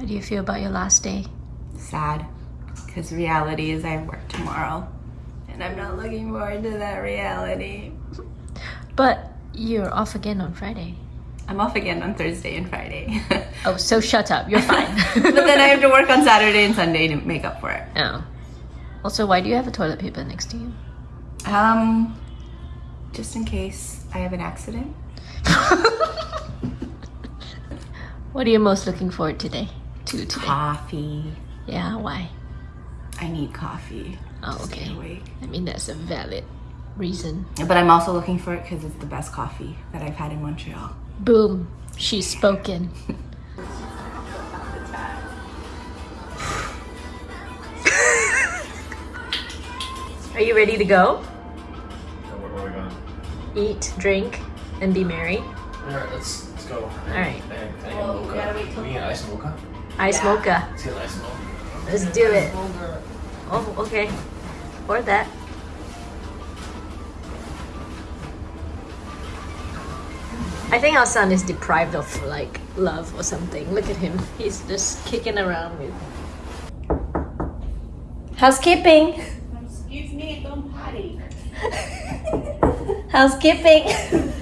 How do you feel about your last day? Sad. Because reality is I work tomorrow. And I'm not looking forward to that reality. But you're off again on Friday. I'm off again on Thursday and Friday. Oh, so shut up. You're fine. but then I have to work on Saturday and Sunday to make up for it. oh. Also, why do you have a toilet paper next to you? Um, just in case I have an accident. What are you most looking forward to today? To today? Coffee. Yeah, why? I need coffee. Oh, to stay okay. awake. I mean, that's a valid reason. But I'm also looking for it because it's the best coffee that I've had in Montreal. Boom. She's spoken. Are you ready to go? Where, where are we going? Eat, drink, and be merry. Alright, let's, let's go. Alright. Can I- can I get a mocha? We get ice mocha? Ice mocha. Ice mocha. Let's do it. Oh, okay. Or that. I think our son is deprived of like love or something. Look at him. He's just kicking around with. Housekeeping. Excuse me, don't potty. Housekeeping.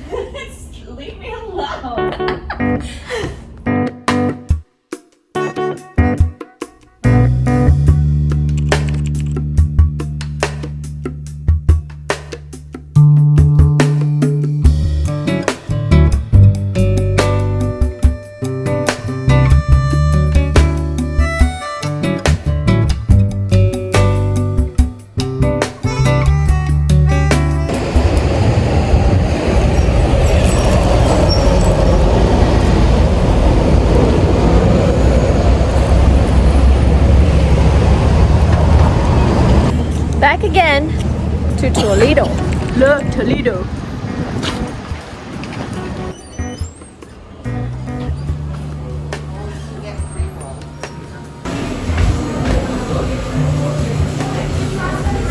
Toledo.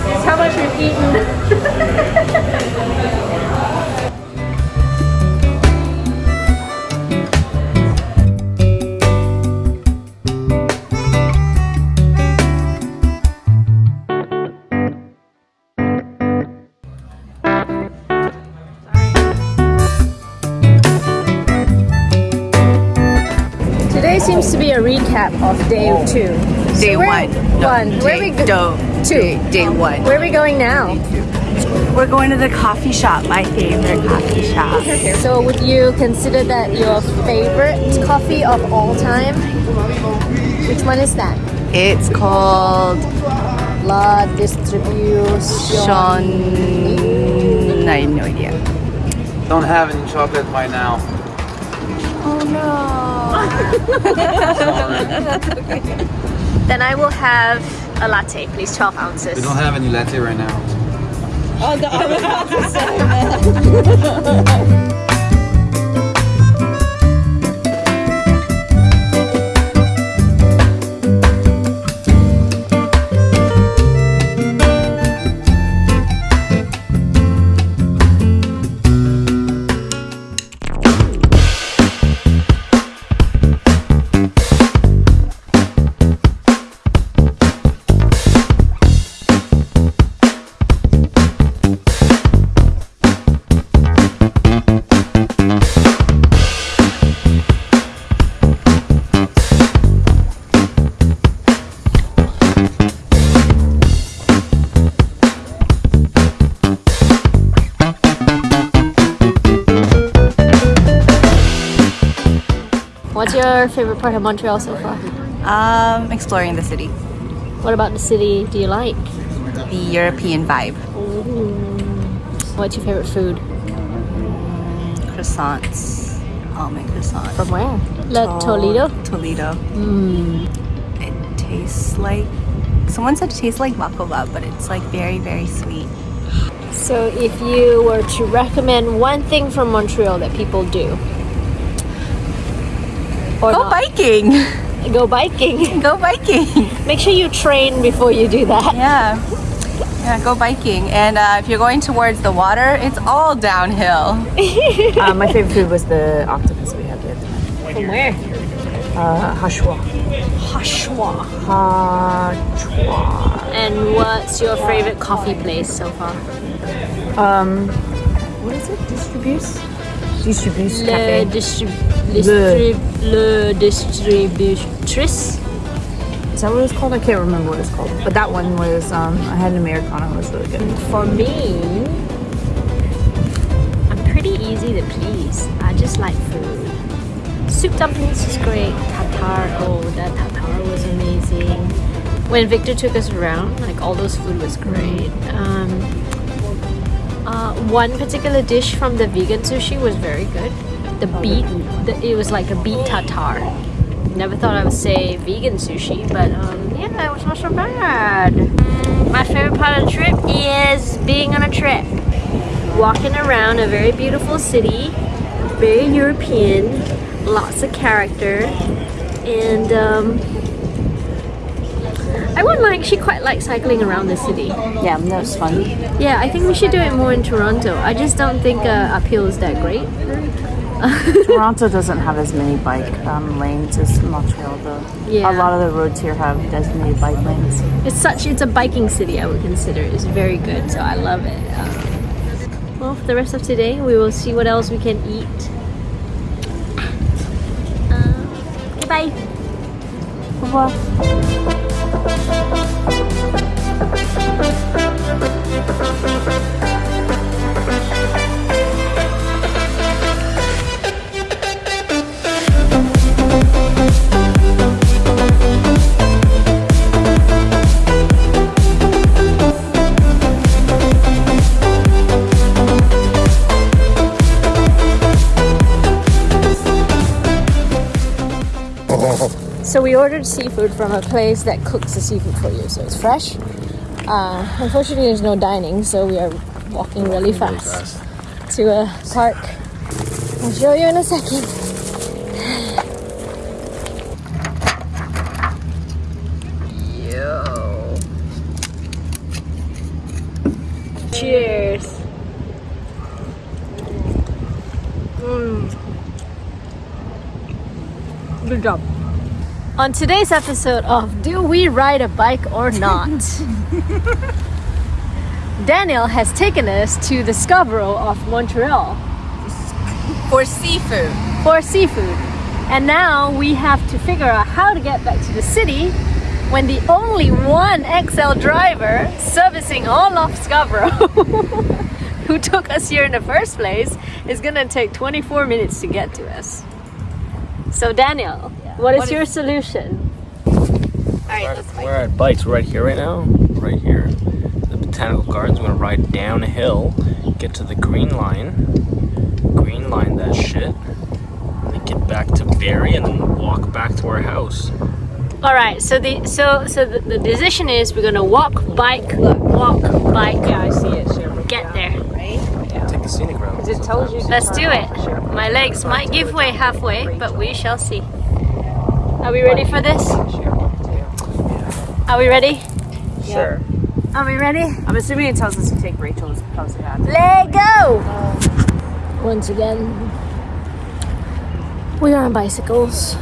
That's how much we've eaten. seems to be a recap of day two. Day where- one. No, one. Where day, we go- do- two. Day, day um, one. Where are we going now? We're going to the coffee shop, my favorite coffee shop. So would you consider that your favorite coffee of all time? Which one is that? It's called La Distribution. I have no idea. Don't have any chocolate right now. Oh, then I will have a latte, please, 12 ounces. We don't have any latte right now. Oh, What's your favorite part of Montreal so far? Um, exploring the city. What about the city do you like? The European vibe. What's your favorite food? Croissants. Almond croissants. From where? La Toledo? Toledo. Mm. It tastes like someone said it tastes like baklava, but it's like very, very sweet. So if you were to recommend one thing from Montreal that people do, or Go not, biking! go biking. Go biking! Make sure you train before you do that. Yeah. Yeah, go biking. And uh, if you're going towards the water, it's all downhill. Uh, my favorite food was the octopus we had the other there. From where? Uh, Hashwa. Hashwa. Hashwa. And what's your favorite coffee place so far? Um, what is it? Distribuse? Distribuse Le, distrib- distrib- le distributrice. Is that what it's called? I can't remember what it's called. But that one was, um, I had an Americano. It was really good. For me, I'm pretty easy to please. I just like food. Soup dumplings was great. Tartar, oh, that tartar was amazing. When Victor took us around, like all those food was great. Um, uh, one particular dish from the vegan sushi was very good. The beet, the, it was like a beet tartar. Never thought I would say vegan sushi, but um, yeah, it was not so bad. My favorite part of the trip is being on a trip. Walking around a very beautiful city, very European, lots of character, and um, I would like, she quite likes cycling around the city. Yeah, that was fun. Yeah, I think we should do it more in Toronto. I just don't think uh, uphill is that great. Toronto doesn't have as many bike um, lanes as Montreal, though. Yeah. A lot of the roads here have designated bike lanes. It's such, it's a biking city, I would consider. It's very good, so I love it. Um, well, for the rest of today, we will see what else we can eat. Uh, bye. So we ordered seafood from a place that cooks the seafood for you, so it's fresh. Uh, unfortunately, there's no dining, so we are walking really fast, to a park. I'll show you in a second. Yo. Cheers. Mm. Good job. On today's episode of Do We Ride a Bike or Not? Daniel has taken us to the Scarborough of Montreal For seafood. for seafood. And now we have to figure out how to get back to the city when the only one XL driver servicing all of Scarborough who took us here in the first place is gonna take 24 minutes to get to us. So Daniel, what is What your is- solution? Alright, let's We're at Bites right here, right now. Right here. The Botanical Gardens. We're gonna ride downhill, get to the Green Line, Green Line that shit, and then get back to Berri and then walk back to our house. All right, so the so so the, the decision is we're gonna walk, bike, walk, bike. Yeah, I see it. Get there. Right. Yeah. Take the scenic route. It tells you. Let's do it. My legs might give way halfway, but we shall see. Are we ready for this? Are we ready? Sure. Are we ready? I'm assuming it tells us to take Rachel's House of Hats. Let go! Once again, we are on bicycles.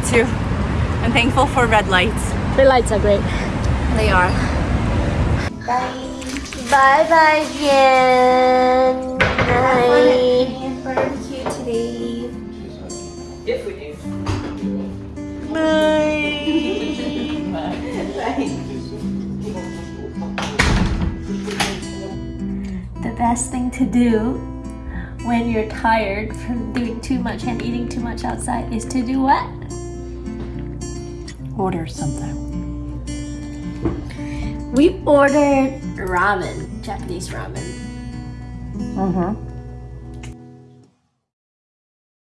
Dying? Me too. I'm thankful for red lights. The lights are great. They are. Bye bye, bye, Jen. Bye. barbecue today. Bye. The best thing to do when you're tired from doing too much and eating too much outside is to do what? Order something. We ordered ramen, Japanese ramen. Uh-huh.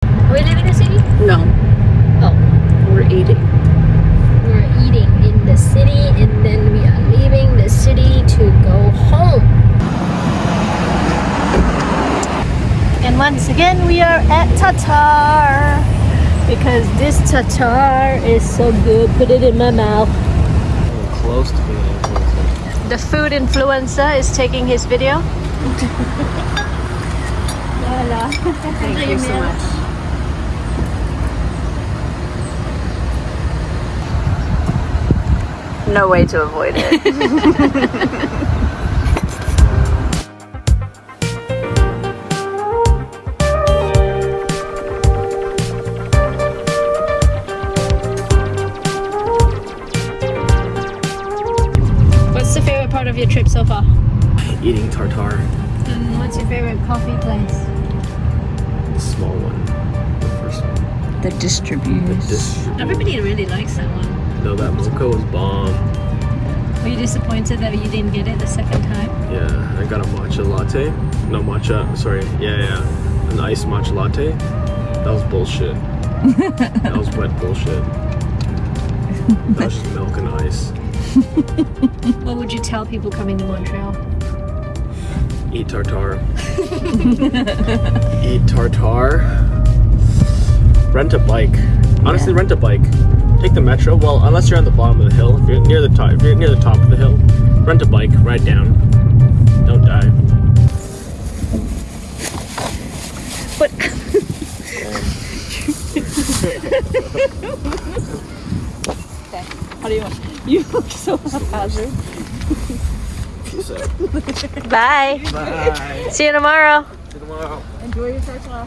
Are we leaving the city? No, Oh, we're eating. we're eating in the city and then we are leaving the city to go home. And once again, we are at Tatar because this Tatar is so good. Put it in my mouth. Close to being an influencer. The food influencer is taking his video. Thank you so much. No way to avoid it. of your trip so far? Eating tartar, And what's your favorite coffee place? the small one, the first one. the distributors. This, Everybody really likes that one. no, that mocha was bomb. Were you disappointed that you didn't get it the second time? Yeah, I got a matcha latte. No matcha, sorry. Yeah, yeah, an iced matcha latte. That was bullshit. that was wet bullshit. That was just milk and ice. What would you tell people coming to Montreal? Eat tartar. Eat tartar. Rent a bike. Honestly, rent a bike. Take the metro. Well, unless you're on the bottom of the hill. If you're near the top, if you're near the top of the hill, rent a bike. Ride down. Don't die. But um. How do you You look so haphazard. Peace out. bye. Bye. See you tomorrow. See you tomorrow. Enjoy your tartar.